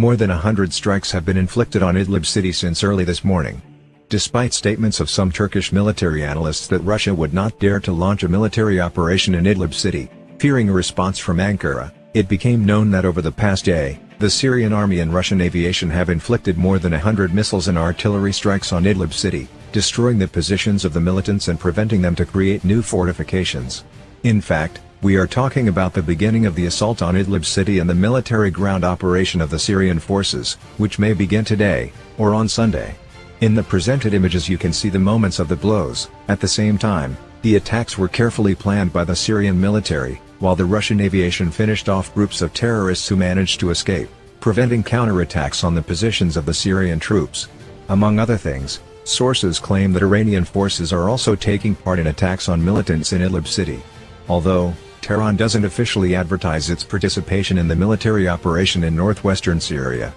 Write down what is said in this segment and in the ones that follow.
More than a hundred strikes have been inflicted on Idlib city since early this morning. Despite statements of some Turkish military analysts that Russia would not dare to launch a military operation in Idlib city, fearing a response from Ankara, it became known that over the past day, the Syrian army and Russian aviation have inflicted more than hundred missiles and artillery strikes on Idlib city, destroying the positions of the militants and preventing them to create new fortifications. In fact, we are talking about the beginning of the assault on Idlib city and the military ground operation of the Syrian forces, which may begin today, or on Sunday. In the presented images you can see the moments of the blows, at the same time, the attacks were carefully planned by the Syrian military, while the Russian aviation finished off groups of terrorists who managed to escape, preventing counterattacks on the positions of the Syrian troops. Among other things, sources claim that Iranian forces are also taking part in attacks on militants in Idlib city. Although, Tehran doesn't officially advertise its participation in the military operation in northwestern Syria.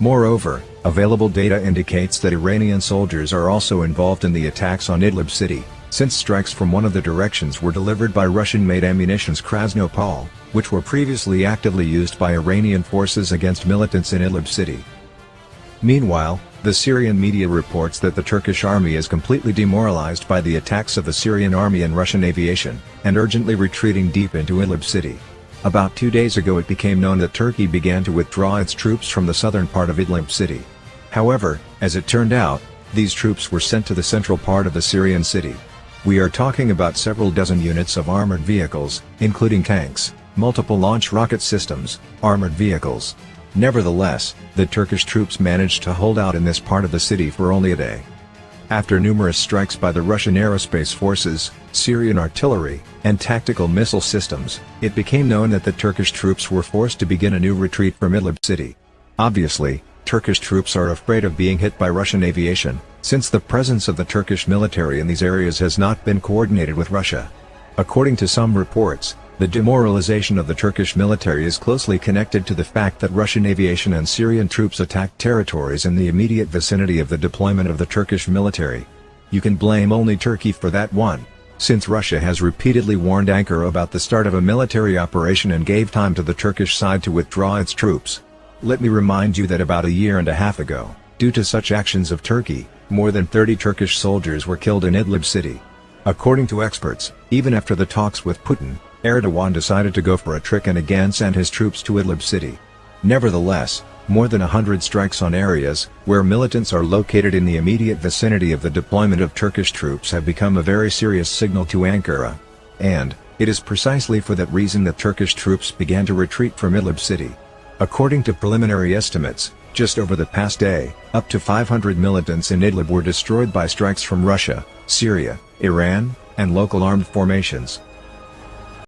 Moreover, available data indicates that Iranian soldiers are also involved in the attacks on Idlib city, since strikes from one of the directions were delivered by Russian-made ammunitions Krasnopol, which were previously actively used by Iranian forces against militants in Idlib city. Meanwhile, the Syrian media reports that the Turkish army is completely demoralized by the attacks of the Syrian army and Russian aviation, and urgently retreating deep into Idlib city. About two days ago it became known that Turkey began to withdraw its troops from the southern part of Idlib city. However, as it turned out, these troops were sent to the central part of the Syrian city. We are talking about several dozen units of armored vehicles, including tanks, multiple launch rocket systems, armored vehicles, Nevertheless, the Turkish troops managed to hold out in this part of the city for only a day. After numerous strikes by the Russian aerospace forces, Syrian artillery, and tactical missile systems, it became known that the Turkish troops were forced to begin a new retreat from Idlib city. Obviously, Turkish troops are afraid of being hit by Russian aviation, since the presence of the Turkish military in these areas has not been coordinated with Russia. According to some reports, the demoralization of the Turkish military is closely connected to the fact that Russian aviation and Syrian troops attacked territories in the immediate vicinity of the deployment of the Turkish military. You can blame only Turkey for that one, since Russia has repeatedly warned Ankara about the start of a military operation and gave time to the Turkish side to withdraw its troops. Let me remind you that about a year and a half ago, due to such actions of Turkey, more than 30 Turkish soldiers were killed in Idlib city. According to experts, even after the talks with Putin, Erdogan decided to go for a trick and again sent his troops to Idlib city. Nevertheless, more than a hundred strikes on areas, where militants are located in the immediate vicinity of the deployment of Turkish troops have become a very serious signal to Ankara. And, it is precisely for that reason that Turkish troops began to retreat from Idlib city. According to preliminary estimates, just over the past day, up to 500 militants in Idlib were destroyed by strikes from Russia, Syria, Iran, and local armed formations.